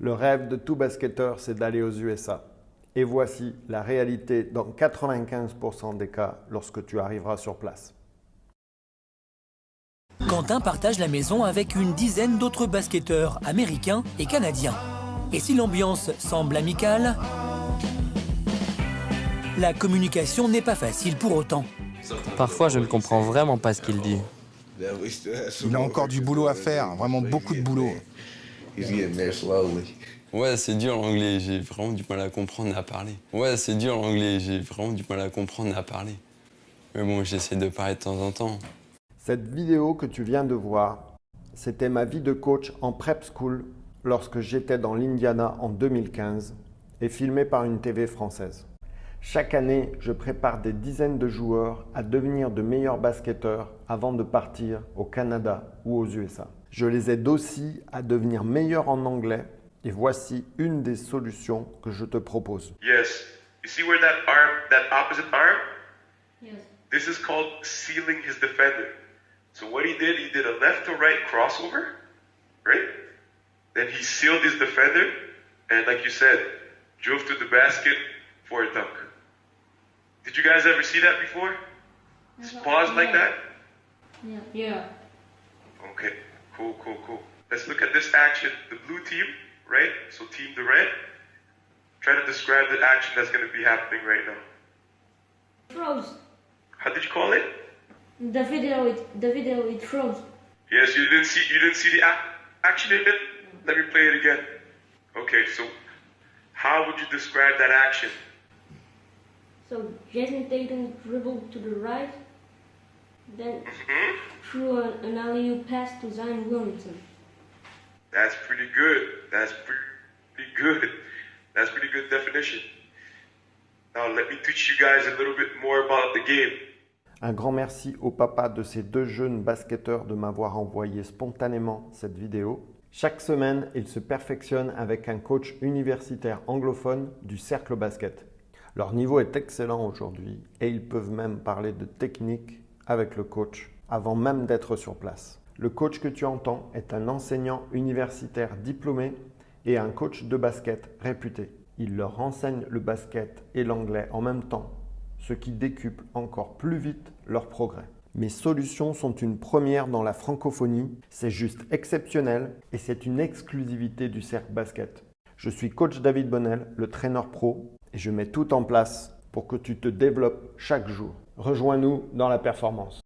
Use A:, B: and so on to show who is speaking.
A: Le rêve de tout basketteur, c'est d'aller aux USA. Et voici la réalité dans 95% des cas lorsque tu arriveras sur place.
B: Quentin partage la maison avec une dizaine d'autres basketteurs américains et canadiens. Et si l'ambiance semble amicale, la communication n'est pas facile pour autant.
C: Parfois, je ne comprends vraiment pas ce qu'il dit.
D: Il a encore du boulot à faire, vraiment beaucoup de boulot.
E: Ouais, c'est dur l'anglais, j'ai vraiment du mal à comprendre et à parler. Ouais, c'est dur l'anglais, j'ai vraiment du mal à comprendre et à parler. Mais bon, j'essaie de parler de temps en temps.
A: Cette vidéo que tu viens de voir, c'était ma vie de coach en prep school lorsque j'étais dans l'Indiana en 2015 et filmée par une TV française. Chaque année, je prépare des dizaines de joueurs à devenir de meilleurs basketteurs avant de partir au Canada ou aux USA. Je les aide aussi à devenir meilleurs en anglais et voici une des solutions que je te propose.
F: Yes. You see where that arm, that opposite arm? Yes. This is called sealing his defender. So what he did, he did a left to right crossover, right? Then he sealed his defender, and like you said, drove to the basket for a dunk. Did you guys ever see that before? Pause like that?
G: Yeah. Yeah.
F: Okay, cool, cool, cool. Let's look at this action. The blue team, right? So team the red. Try to describe the action that's going to be happening right now.
G: Froze.
F: How did you call it?
G: The video, it, the video, it froze.
F: Yes, you didn't see you didn't see the ac- action in it. Let me play it again. Okay, so how would you describe that action?
G: So Jason Tatum dribbled to the right, then
F: hmm
G: threw an, an alley-oop pass to Zion Williamson.
F: That's pretty good. That's pretty good. That's pretty good definition. Now let me teach you guys a little bit more about the game.
A: Un grand merci au papa de ces deux jeunes basketteurs de m'avoir envoyé spontanément cette vidéo. Chaque semaine, il se perfectionne avec un coach universitaire anglophone du cercle basket. Leur niveau est excellent aujourd'hui et ils peuvent même parler de technique avec le coach avant même d'être sur place. Le coach que tu entends est un enseignant universitaire diplômé et un coach de basket réputé. Il leur enseigne le basket et l'anglais en même temps, ce qui décuple encore plus vite leur progrès. Mes solutions sont une première dans la francophonie, c'est juste exceptionnel et c'est une exclusivité du cercle basket. Je suis coach David Bonnel, le traîneur pro, je mets tout en place pour que tu te développes chaque jour. Rejoins-nous dans la performance.